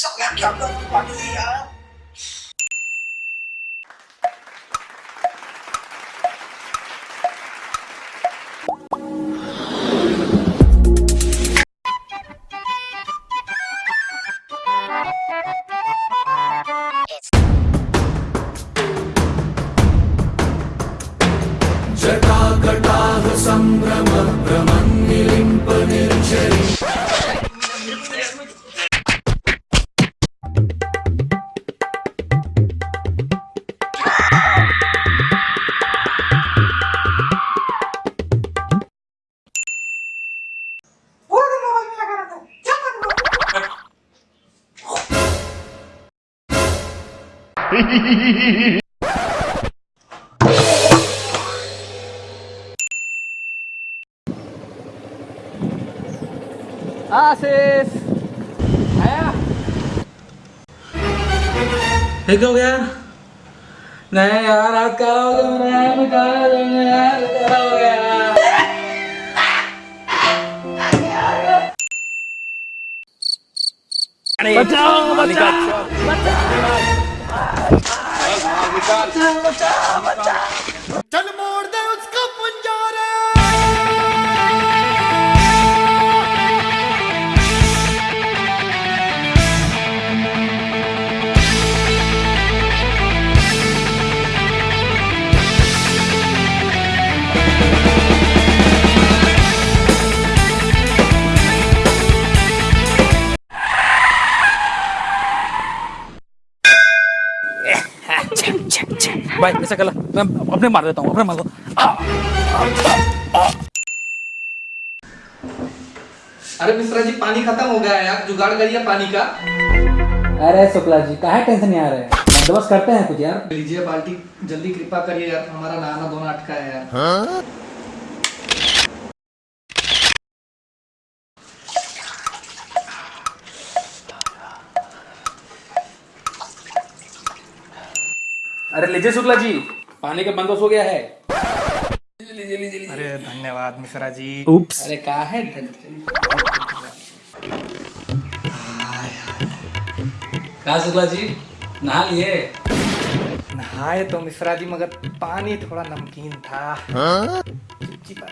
sợ làm kiểu được quả gì hả? जटा आशीष आया ये क्या हो गया नहीं यार आज क्या हो गया मेरा यार मैं कहाँ जाऊंगा यार क्या 자, 자, 자, 자. भाई ऐसा कर मैं अपने मार देता हूँ अपने मार दो। अरे मिश्रा जी पानी खत्म हो गया है यार। जुगाड़ करिए पानी का। अरे शुक्ला जी कहा टेंशन नहीं आ रहे हैं? बंदोबस्त करते हैं कुछ यार। लीजिए बाल्टी जल्दी कृपा करिए यार। हमारा नहाना धोना अटका है यार। अरे लीजिए शुक्ला जी। पानी का बंदोबस्त हो गया है। अरे धन्यवाद मिश्रा जी। उप्स अरे कहा है कहा शुक्ला जी? नहा लिए? नहाए तो मिश्रा जी मगर पानी थोड़ा नमकीन था। चिपचिपा